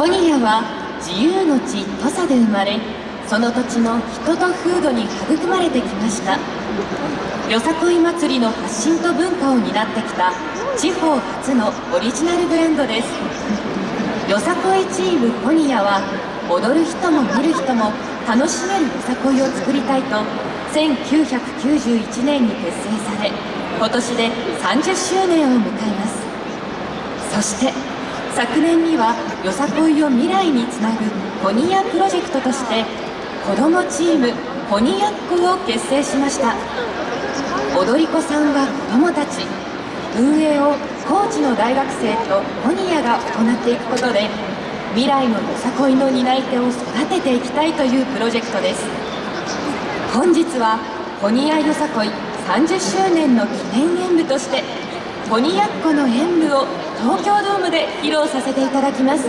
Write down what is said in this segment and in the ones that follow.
コニアは自由の地土佐で生まれその土地の人と風土に育まれてきました。よさこい祭りの発信と文化を担ってきた地方初のオリジナルブランドです。よさこいチームコニアは踊る人も見る人も楽しめるよさこいを作りたいと1991年に結成され今年で30周年を迎えます。そして昨年にはよさこいを未来につなぐコニアプロジェクトとして子どもチームコニアッコを結成しました。踊り子さんは子どもたち運営を高知の大学生とコニアが行っていくことで未来のよさこいの担い手を育てていきたいというプロジェクトです。本日はコニアよさこい30周年の記念演舞としてコニヤッコの演舞を東京ドームで披露させていただきます。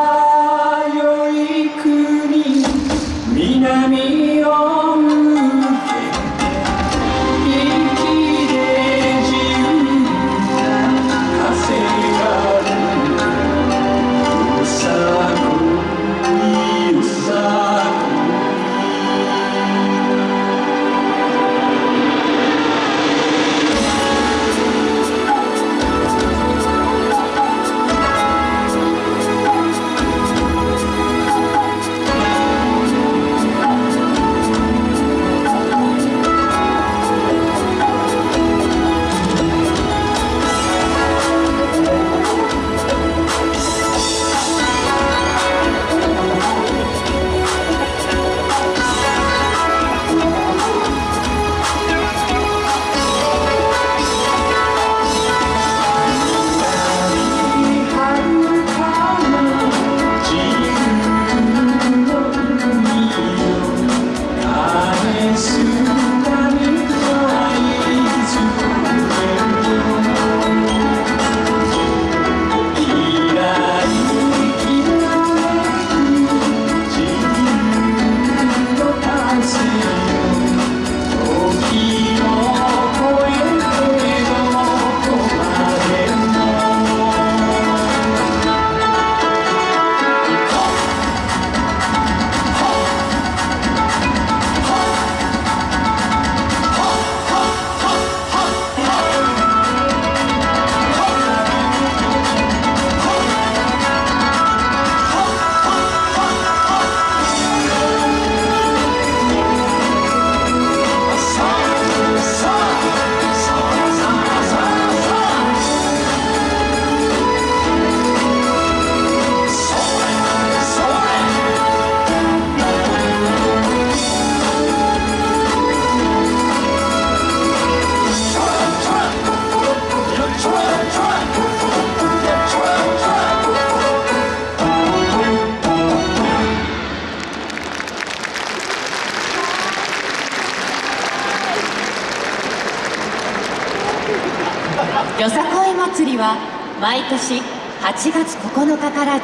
よさこい祭りは毎年8月9日から10